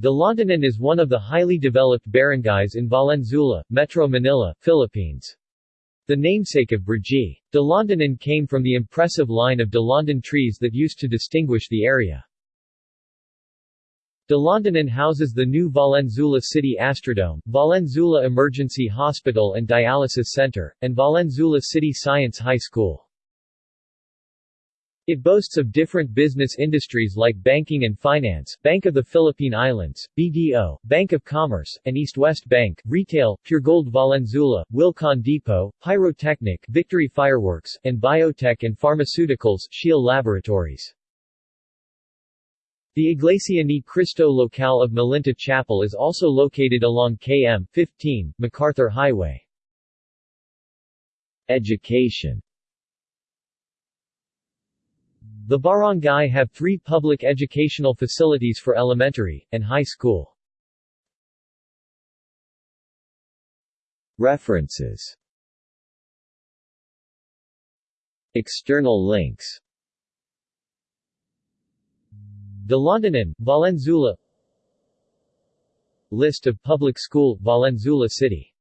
Dalandanan is one of the highly developed barangays in Valenzuela, Metro Manila, Philippines. The namesake of Brgy. Dalandanan came from the impressive line of Dalandan trees that used to distinguish the area. Dalandanan houses the new Valenzuela City Astrodome, Valenzuela Emergency Hospital and Dialysis Center, and Valenzuela City Science High School. It boasts of different business industries like banking and finance, Bank of the Philippine Islands, BDO, Bank of Commerce, and East-West Bank, retail, Puregold Valenzuela, Wilcon Depot, Pyrotechnic, Victory Fireworks, and biotech and pharmaceuticals, Shield Laboratories. The Iglesia ni Cristo Local of Malinta Chapel is also located along KM 15, MacArthur Highway. Education the barangay have three public educational facilities for elementary, and high school. References. External links. Dalandanan, Valenzuela. List of public school, Valenzuela City